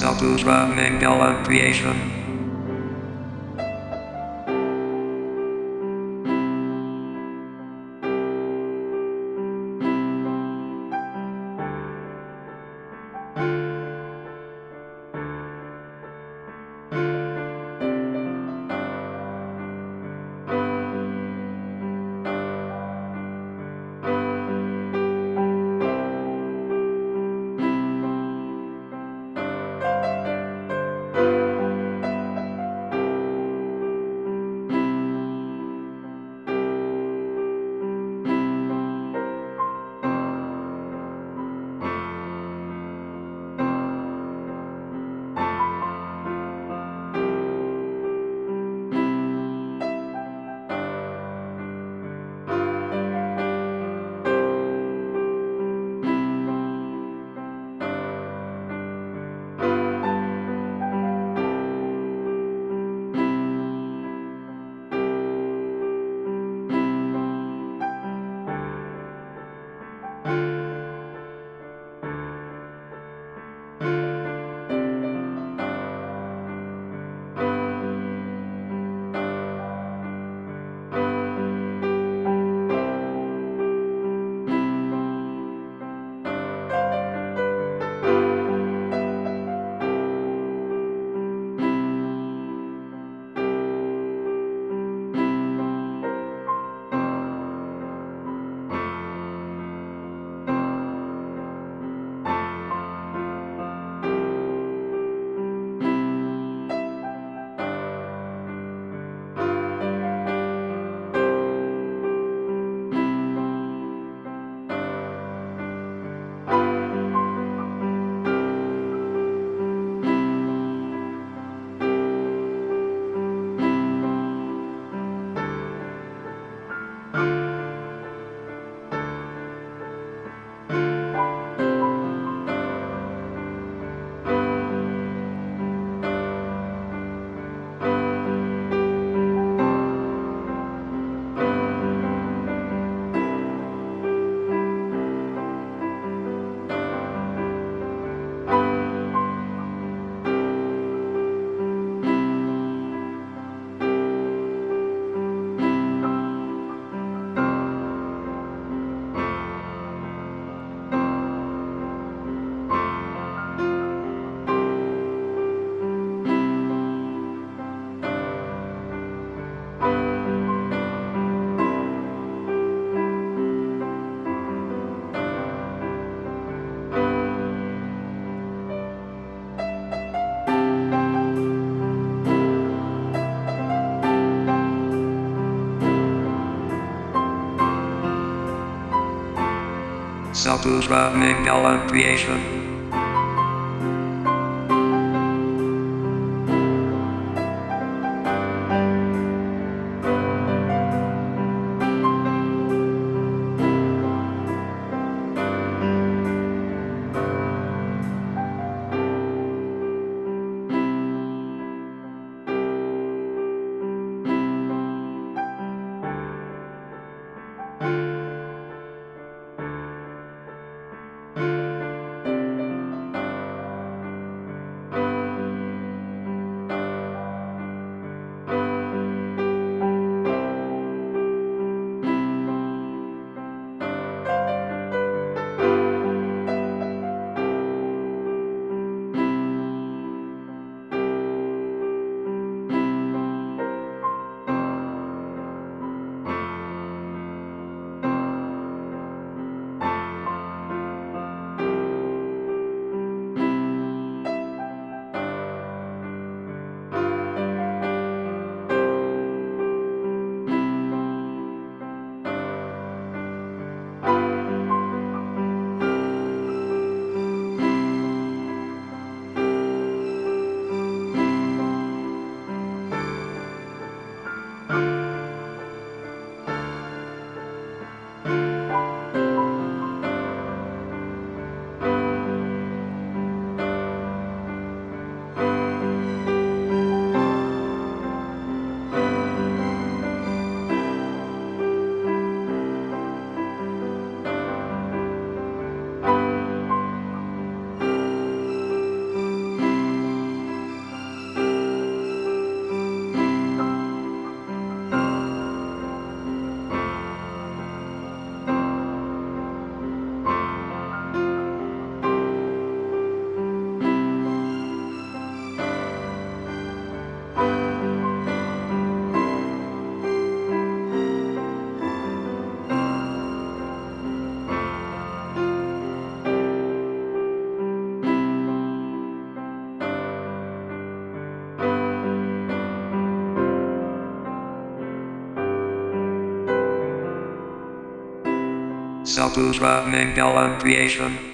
Saputra Mangala Creation. Satusra Mangala creation. Saputra Mangala Creation.